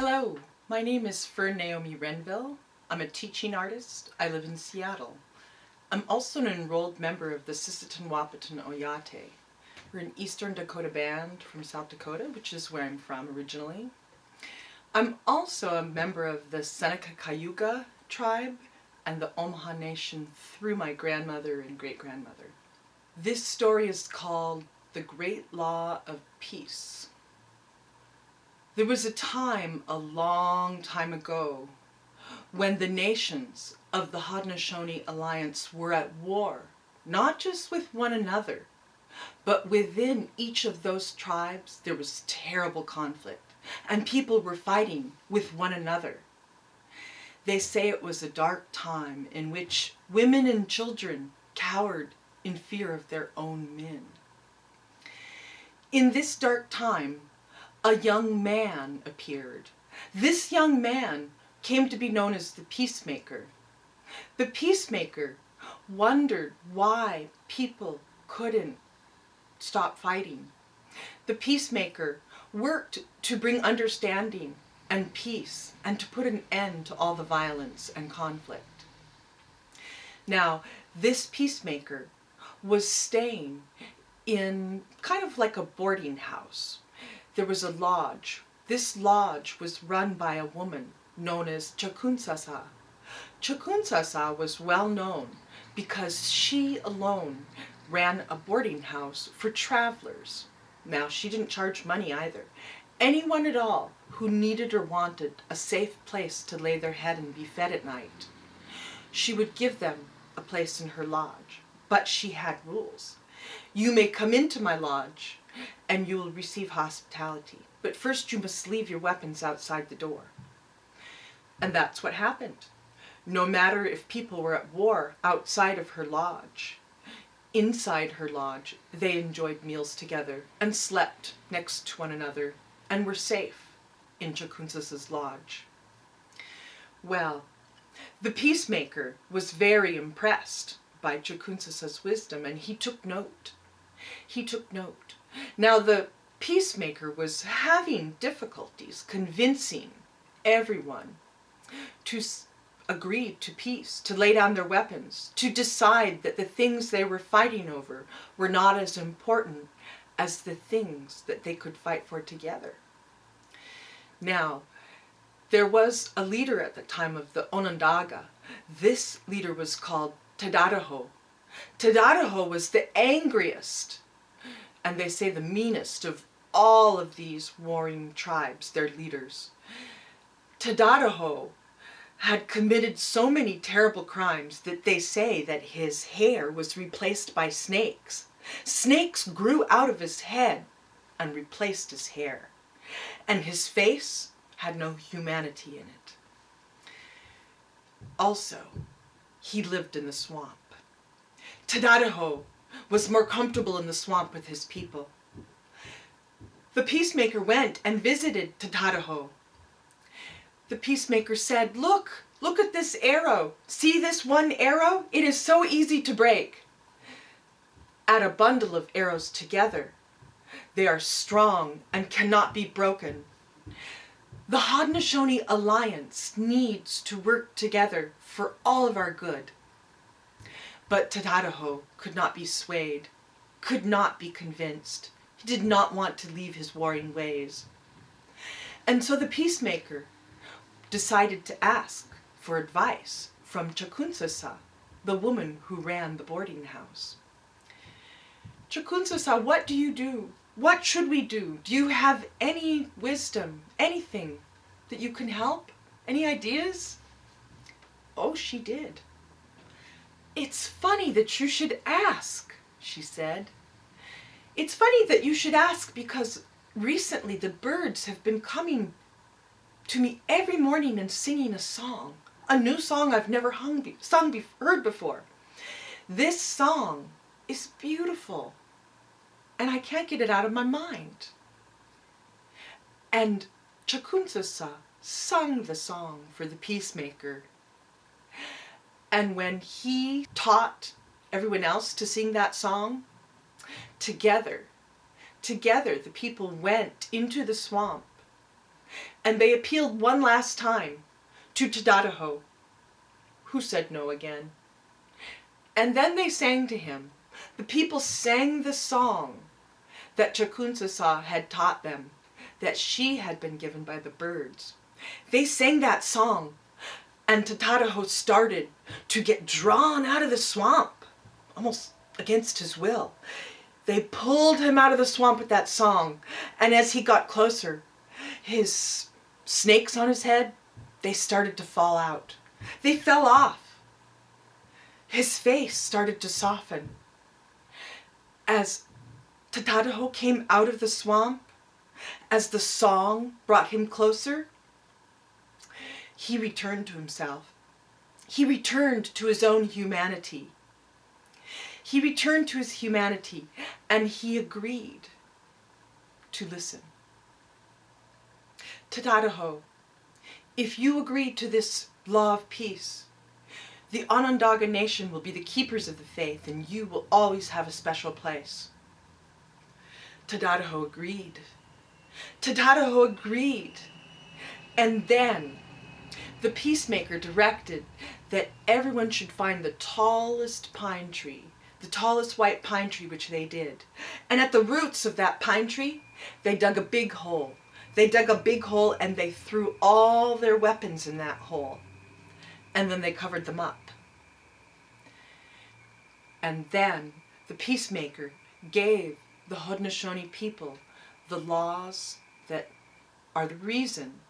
Hello, my name is Fern Naomi Renville. I'm a teaching artist. I live in Seattle. I'm also an enrolled member of the Sisseton Wahpeton Oyate. We're an Eastern Dakota band from South Dakota, which is where I'm from originally. I'm also a member of the Seneca Cayuga tribe and the Omaha Nation through my grandmother and great-grandmother. This story is called The Great Law of Peace. There was a time, a long time ago, when the nations of the Haudenosaunee Alliance were at war, not just with one another, but within each of those tribes there was terrible conflict, and people were fighting with one another. They say it was a dark time in which women and children cowered in fear of their own men. In this dark time, a young man appeared. This young man came to be known as the Peacemaker. The Peacemaker wondered why people couldn't stop fighting. The Peacemaker worked to bring understanding and peace and to put an end to all the violence and conflict. Now, this Peacemaker was staying in kind of like a boarding house there was a lodge. This lodge was run by a woman known as Chakunsasa. Chakunsasa was well known because she alone ran a boarding house for travelers. Now, she didn't charge money either. Anyone at all who needed or wanted a safe place to lay their head and be fed at night, she would give them a place in her lodge. But she had rules. You may come into my lodge and you will receive hospitality. But first you must leave your weapons outside the door. And that's what happened. No matter if people were at war outside of her lodge, inside her lodge, they enjoyed meals together and slept next to one another and were safe in Chakunsasa's lodge. Well, the peacemaker was very impressed by Chakunsasa's wisdom and he took note. He took note. Now the peacemaker was having difficulties convincing everyone to agree to peace, to lay down their weapons, to decide that the things they were fighting over were not as important as the things that they could fight for together. Now, there was a leader at the time of the Onondaga. This leader was called Tadadaho. Tadadaho was the angriest and they say the meanest of all of these warring tribes, their leaders. Tadadaho had committed so many terrible crimes that they say that his hair was replaced by snakes. Snakes grew out of his head and replaced his hair. And his face had no humanity in it. Also, he lived in the swamp. Tadadaho was more comfortable in the swamp with his people. The peacemaker went and visited Tadadaho. The peacemaker said, look, look at this arrow. See this one arrow? It is so easy to break. Add a bundle of arrows together. They are strong and cannot be broken. The Haudenosaunee Alliance needs to work together for all of our good. But Tadadaho could not be swayed, could not be convinced. He did not want to leave his warring ways. And so the peacemaker decided to ask for advice from Chakunsasa, the woman who ran the boarding house. Chakunsasa, what do you do? What should we do? Do you have any wisdom, anything that you can help? Any ideas? Oh, she did. It's funny that you should ask, she said. It's funny that you should ask because recently the birds have been coming to me every morning and singing a song, a new song I've never hung, sung, be, heard before. This song is beautiful and I can't get it out of my mind. And Chakunsasa sung the song for the peacemaker and when he taught everyone else to sing that song, together, together the people went into the swamp and they appealed one last time to Tadadaho, who said no again. And then they sang to him. The people sang the song that Chakunsasa had taught them, that she had been given by the birds. They sang that song, and Tadadaho started to get drawn out of the swamp, almost against his will. They pulled him out of the swamp with that song, and as he got closer, his snakes on his head, they started to fall out. They fell off. His face started to soften. As Tadadaho came out of the swamp, as the song brought him closer, he returned to himself. He returned to his own humanity. He returned to his humanity and he agreed to listen. Tadadaho, if you agree to this law of peace, the Onondaga nation will be the keepers of the faith and you will always have a special place. Tadadaho agreed. Tadadaho agreed. And then the peacemaker directed that everyone should find the tallest pine tree, the tallest white pine tree, which they did. And at the roots of that pine tree, they dug a big hole they dug a big hole and they threw all their weapons in that hole. And then they covered them up. And then the peacemaker gave the Haudenosaunee people the laws that are the reason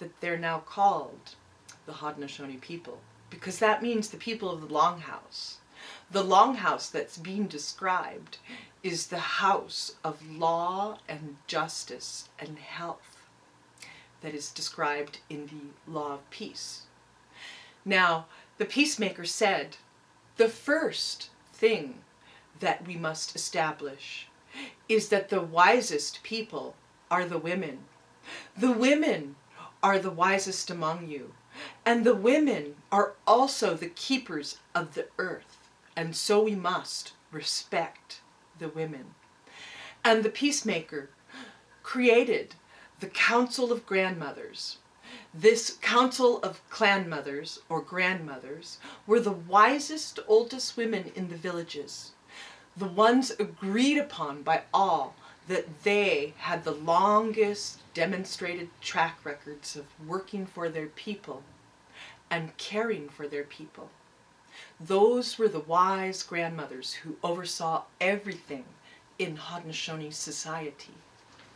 that they're now called the Haudenosaunee people. Because that means the people of the Longhouse. The Longhouse that's being described is the house of law and justice and health that is described in the law of peace. Now, the peacemaker said, the first thing that we must establish is that the wisest people are the women. The women are the wisest among you. And the women are also the keepers of the earth. And so we must respect the women. And the peacemaker created the Council of Grandmothers. This council of clan mothers or grandmothers were the wisest, oldest women in the villages. The ones agreed upon by all that they had the longest demonstrated track records of working for their people and caring for their people. Those were the wise grandmothers who oversaw everything in Haudenosaunee society.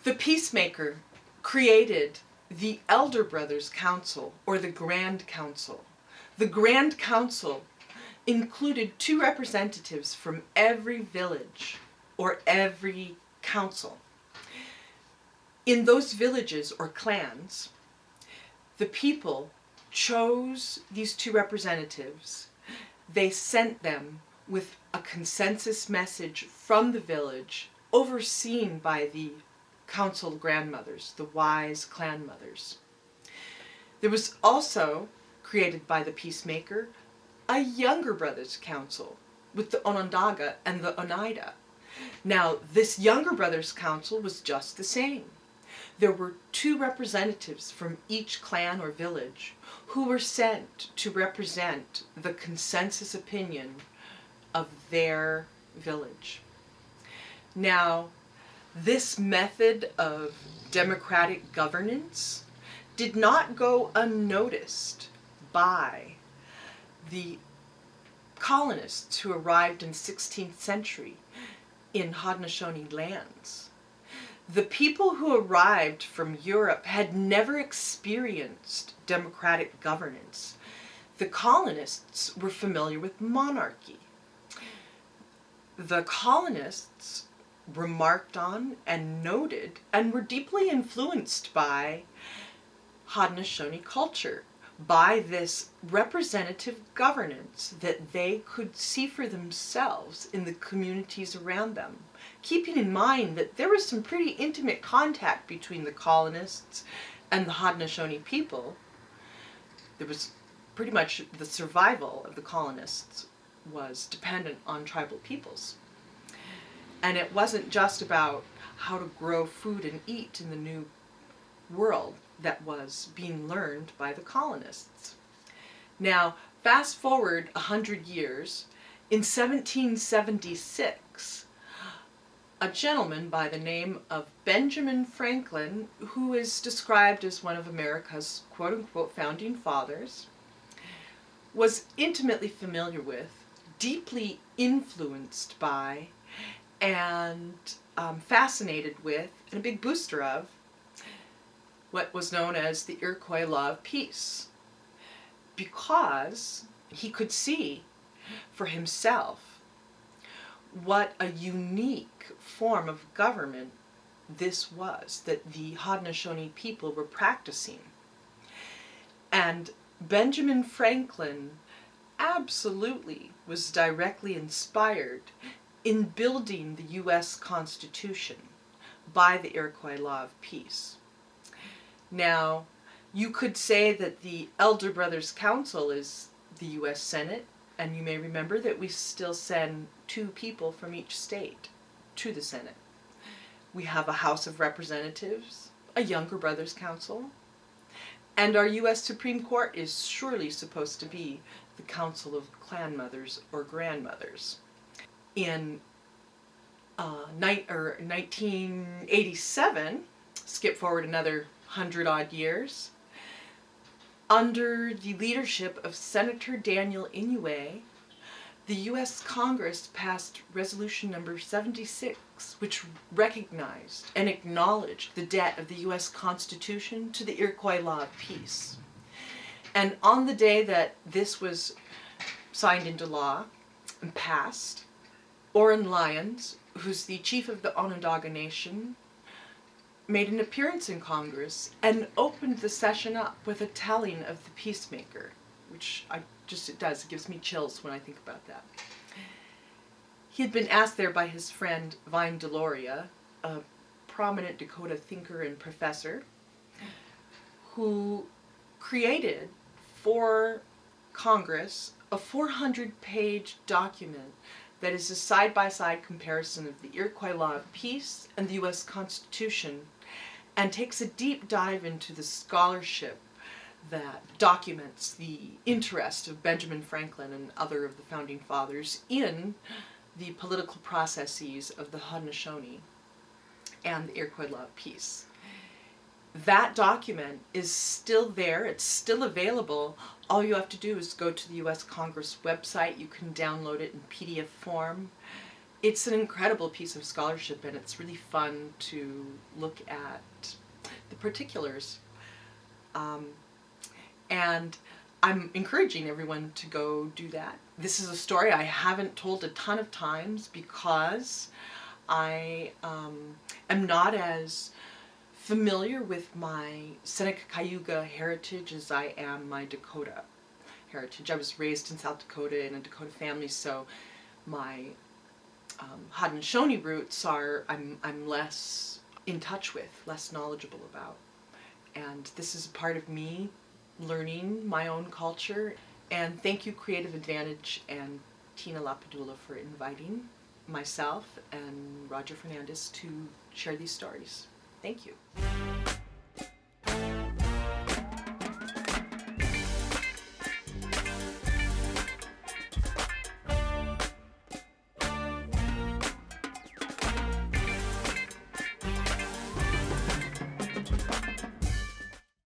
The peacemaker created the Elder Brothers Council, or the Grand Council. The Grand Council included two representatives from every village, or every council. In those villages, or clans, the people chose these two representatives. They sent them with a consensus message from the village, overseen by the council grandmothers, the wise clan mothers. There was also, created by the peacemaker, a younger brothers council with the Onondaga and the Oneida. Now, this younger brothers council was just the same. There were two representatives from each clan or village who were sent to represent the consensus opinion of their village. Now, this method of democratic governance did not go unnoticed by the colonists who arrived in 16th century in Haudenosaunee lands. The people who arrived from Europe had never experienced democratic governance. The colonists were familiar with monarchy. The colonists remarked on and noted and were deeply influenced by Haudenosaunee culture, by this representative governance that they could see for themselves in the communities around them. Keeping in mind that there was some pretty intimate contact between the colonists and the Haudenosaunee people. There was pretty much the survival of the colonists was dependent on tribal peoples. And it wasn't just about how to grow food and eat in the new world. That was being learned by the colonists. Now, fast forward a hundred years, in 1776, a gentleman by the name of Benjamin Franklin, who is described as one of America's quote unquote founding fathers, was intimately familiar with, deeply influenced by, and um, fascinated with, and a big booster of, what was known as the Iroquois Law of Peace. Because he could see for himself what a unique form of government this was that the Haudenosaunee people were practicing. And Benjamin Franklin absolutely was directly inspired in building the U.S. Constitution by the Iroquois Law of Peace. Now, you could say that the Elder Brothers Council is the U.S. Senate, and you may remember that we still send two people from each state to the Senate. We have a House of Representatives, a Younger Brothers Council, and our U.S. Supreme Court is surely supposed to be the Council of Clan Mothers or Grandmothers. In uh, ni- or 1987, skip forward another hundred odd years, under the leadership of Senator Daniel Inouye, the U.S. Congress passed Resolution Number 76, which recognized and acknowledged the debt of the U.S. Constitution to the Iroquois Law of Peace. And on the day that this was signed into law and passed, Oren Lyons, who's the chief of the Onondaga Nation, made an appearance in Congress and opened the session up with a telling of the peacemaker, which I just, it does, it gives me chills when I think about that. He had been asked there by his friend Vine Deloria, a prominent Dakota thinker and professor, who created for Congress a 400 page document that is a side by side comparison of the Iroquois Law of Peace and the U.S. Constitution and takes a deep dive into the scholarship that documents the interest of Benjamin Franklin and other of the founding fathers in the political processes of the Haudenosaunee and the Iroquois Law of Peace. That document is still there, it's still available. All you have to do is go to the US Congress website, you can download it in PDF form. It's an incredible piece of scholarship and it's really fun to look at the particulars. Um, and I'm encouraging everyone to go do that. This is a story I haven't told a ton of times because I um, am not as familiar with my Seneca Cayuga heritage as I am my Dakota heritage. I was raised in South Dakota in a Dakota family, so my um, Haudenosaunee roots are I'm, I'm less in touch with, less knowledgeable about. And this is a part of me learning my own culture. And thank you Creative Advantage and Tina Lapadula for inviting myself and Roger Fernandez to share these stories. Thank you.